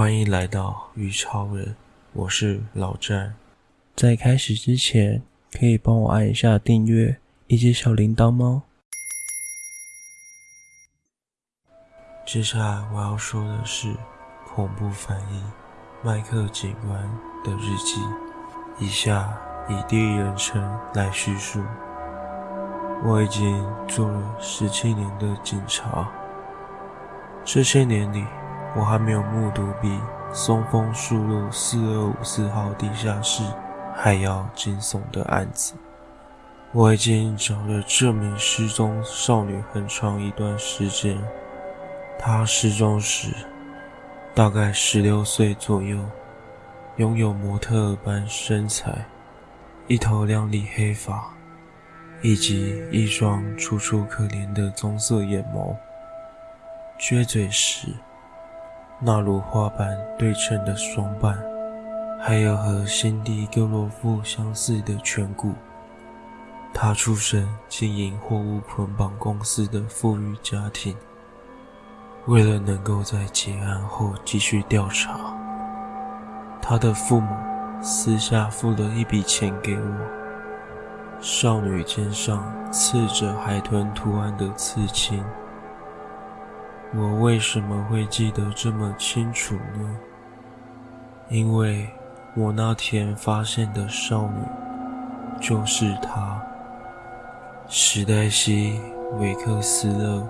欢迎来到鱼超人，我是老詹。在开始之前，可以帮我按一下订阅以及小铃铛吗？接下来我要说的是恐怖翻译麦克警官的日记。以下以第一人称来叙述。我已经做了十七年的警察，这些年里。我还没有目睹比松风树路四二五四号地下室还要惊悚的案子。我已经找了这名失踪少女很长一段时间。她失踪时大概十六岁左右，拥有模特般身材，一头亮丽黑发，以及一双楚楚可怜的棕色眼眸。撅嘴时。那如花般对称的双瓣，还有和辛迪·戈洛夫相似的颧骨。他出身经营货物捆绑公司的富裕家庭。为了能够在结案后继续调查，他的父母私下付了一笔钱给我。少女肩上刺着海豚图案的刺青。我为什么会记得这么清楚呢？因为我那天发现的少女就是她，史黛西·维克斯勒。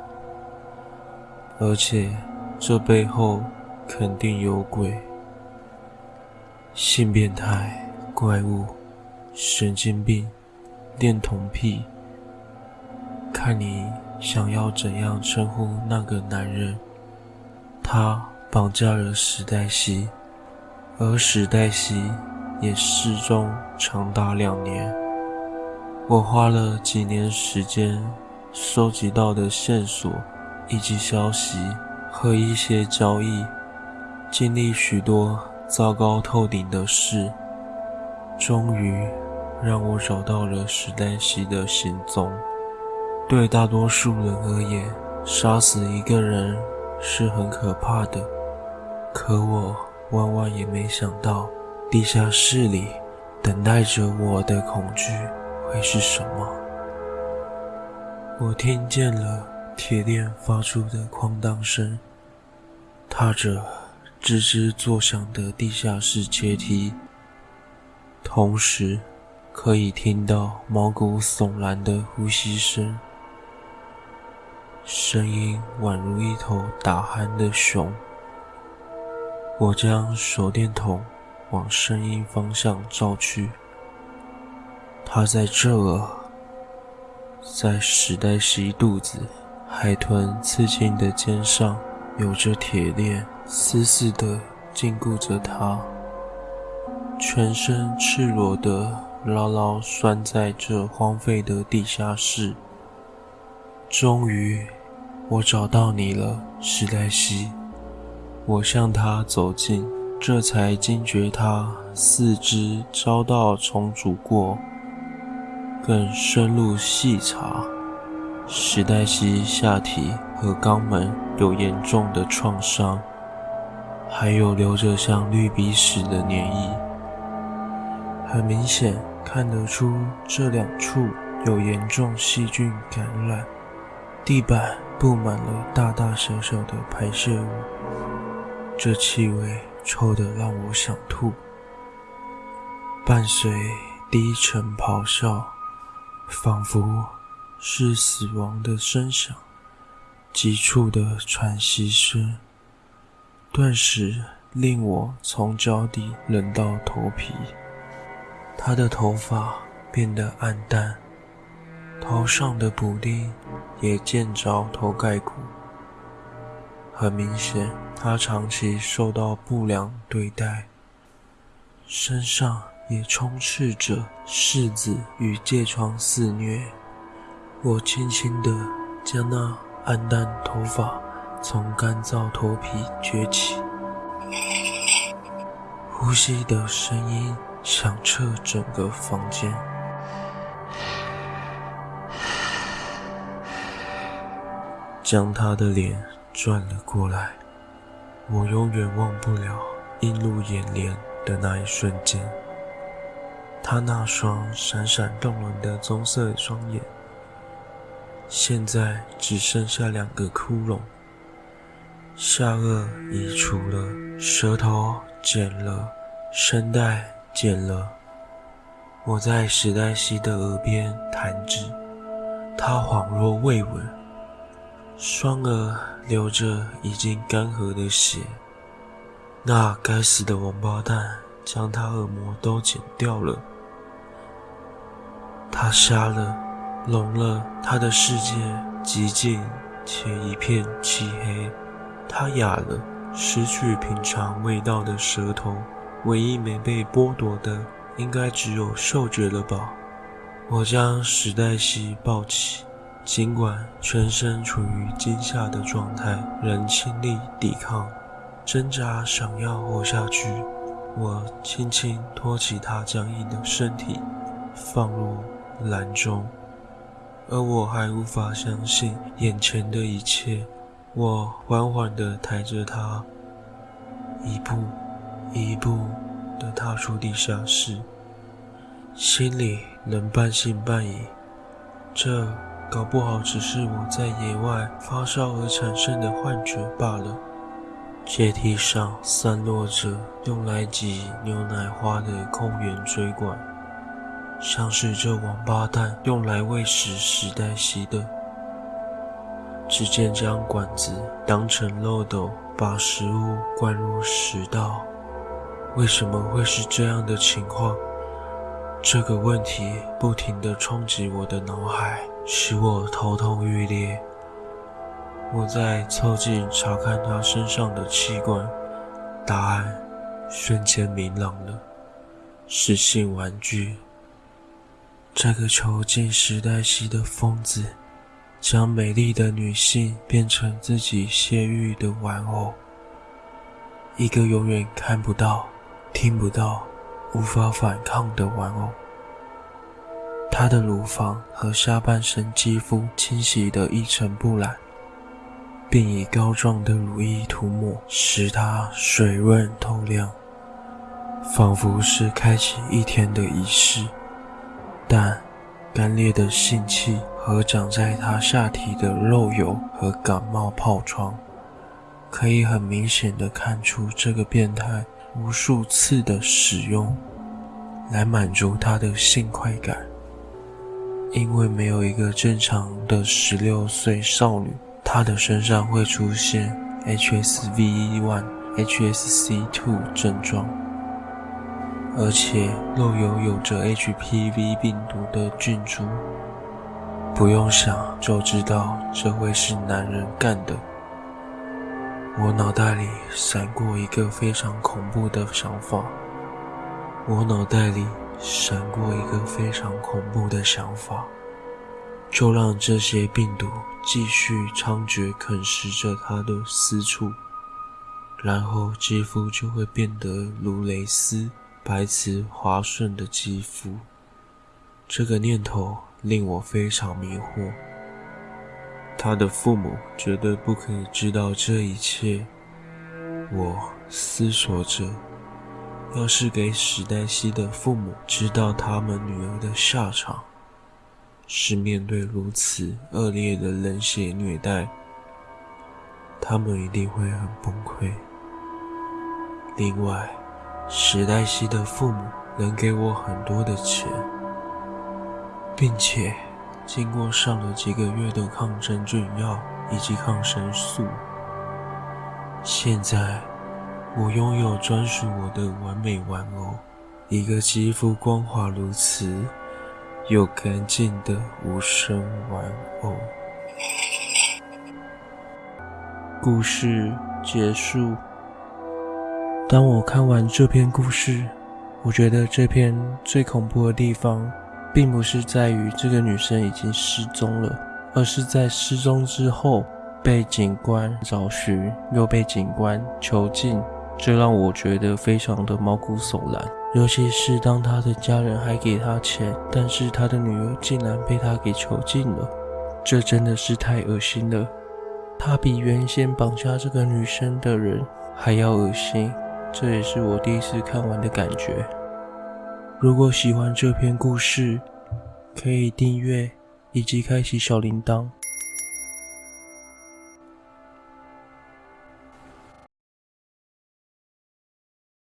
而且这背后肯定有鬼，性变态、怪物、神经病、恋童癖，看你。想要怎样称呼那个男人？他绑架了史黛西，而史黛西也失踪长达两年。我花了几年时间收集到的线索以及消息和一些交易，经历许多糟糕透顶的事，终于让我找到了史黛西的行踪。对大多数人而言，杀死一个人是很可怕的。可我万万也没想到，地下室里等待着我的恐惧会是什么。我听见了铁链发出的哐当声，踏着吱吱作响的地下室阶梯，同时可以听到毛骨悚然的呼吸声。声音宛如一头打鼾的熊。我将手电筒往声音方向照去，它在这儿，在史黛西肚子海豚刺青的肩上，有着铁链，死死地禁锢着它，全身赤裸的牢牢拴在这荒废的地下室。终于，我找到你了，史黛西。我向他走近，这才惊觉他四肢遭到重组过。更深入细查，史黛西下体和肛门有严重的创伤，还有留着像绿鼻屎的粘液。很明显看得出这两处有严重细菌感染。地板布满了大大小小的排泄物，这气味臭得让我想吐。伴随低沉咆哮，仿佛是死亡的声响，急促的喘息声，顿时令我从脚底冷到头皮。他的头发变得暗淡。头上的补丁也见着头盖骨，很明显，他长期受到不良对待，身上也充斥着虱子与疥疮肆虐。我轻轻地将那暗淡头发从干燥头皮撅起，呼吸的声音响彻整个房间。将他的脸转了过来，我永远忘不了映入眼帘的那一瞬间。他那双闪闪动人的棕色双眼，现在只剩下两个窟窿，下颚移除了，舌头剪了，声带剪了。我在史黛西的耳边弹指，她恍若未闻，双耳流着已经干涸的血。那该死的王八蛋将他耳膜都剪掉了。他瞎了，聋了，他的世界寂静且一片漆黑。他哑了，失去平常味道的舌头，唯一没被剥夺的，应该只有嗅觉了吧？我将史黛西抱起，尽管全身处于惊吓的状态，仍尽力抵抗，挣扎，想要活下去。我轻轻托起他僵硬的身体，放入。篮中，而我还无法相信眼前的一切。我缓缓地抬着他，一步一步地踏出地下室，心里仍半信半疑。这搞不好只是我在野外发烧而产生的幻觉罢了。阶梯上散落着用来挤牛奶花的空圆锥管。像是这王八蛋用来喂食史黛西的。只见将管子当成漏斗，把食物灌入食道。为什么会是这样的情况？这个问题不停地冲击我的脑海，使我头痛欲裂。我在凑近查看他身上的器官，答案瞬间明朗了，是性玩具。这个囚禁时代系的疯子，将美丽的女性变成自己泄欲的玩偶，一个永远看不到、听不到、无法反抗的玩偶。她的乳房和下半身肌肤清洗得一尘不染，并以膏状的乳液涂抹，使她水润透亮，仿佛是开启一天的仪式。但干裂的性器和长在他下体的肉疣和感冒疱疮，可以很明显的看出这个变态无数次的使用，来满足他的性快感。因为没有一个正常的十六岁少女，她的身上会出现 HSV1、HSC2 症状。而且肉有有着 HPV 病毒的菌株，不用想就知道这会是男人干的。我脑袋里闪过一个非常恐怖的想法，我脑袋里闪过一个非常恐怖的想法，就让这些病毒继续猖獗啃食着他的私处，然后肌肤就会变得如蕾丝。白瓷滑顺的肌肤，这个念头令我非常迷惑。他的父母绝对不可以知道这一切。我思索着，要是给史黛西的父母知道他们女儿的下场，是面对如此恶劣的冷血虐待，他们一定会很崩溃。另外，史黛西的父母能给我很多的钱，并且经过上了几个月的抗真菌药以及抗生素，现在我拥有专属我的完美玩偶，一个肌肤光滑如此又干净的无声玩偶。故事结束。当我看完这篇故事，我觉得这篇最恐怖的地方，并不是在于这个女生已经失踪了，而是在失踪之后被警官找寻，又被警官囚禁，这让我觉得非常的毛骨悚然。尤其是当他的家人还给他钱，但是他的女儿竟然被他给囚禁了，这真的是太恶心了。他比原先绑架这个女生的人还要恶心。这也是我第一次看完的感觉。如果喜欢这篇故事，可以订阅以及开启小铃铛。